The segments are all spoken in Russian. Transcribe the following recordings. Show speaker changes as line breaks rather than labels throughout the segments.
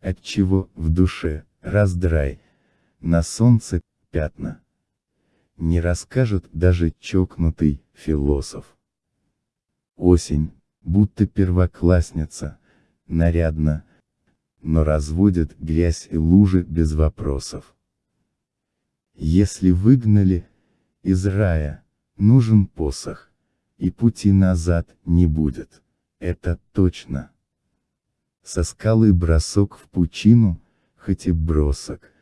отчего в душе раздрай, на солнце пятна. Не расскажет даже чокнутый философ. Осень, будто первоклассница, нарядно, но разводит грязь и лужи без вопросов. Если выгнали из рая, нужен посох, и пути назад не будет, это точно. Со скалы бросок в пучину, хоть и бросок,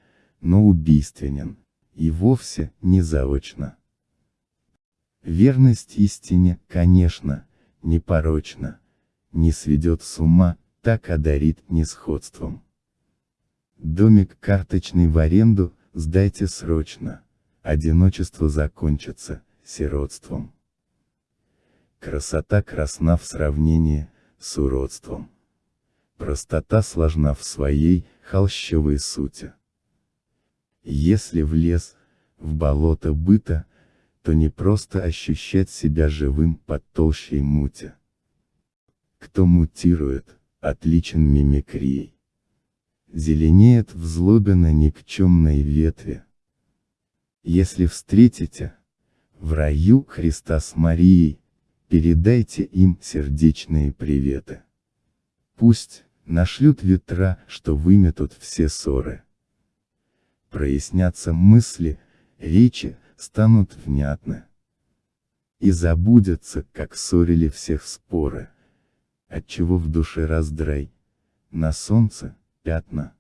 но убийственен, и вовсе не заочно. Верность истине, конечно, непорочна, не сведет с ума, так одарит несходством. Домик карточный в аренду, сдайте срочно, одиночество закончится, сиротством. Красота красна в сравнении с уродством. Простота сложна в своей, холщовой сути. Если в лес, в болото быта, то не просто ощущать себя живым под толщей мути. Кто мутирует, отличен мимикрией. Зеленеет в злобе на никчемной ветви. Если встретите, в раю Христа с Марией, передайте им сердечные приветы. Пусть, нашлют ветра, что выметут все ссоры. Прояснятся мысли, речи, станут внятны. И забудется, как ссорили всех споры. Отчего в душе раздрай. На солнце, пятна.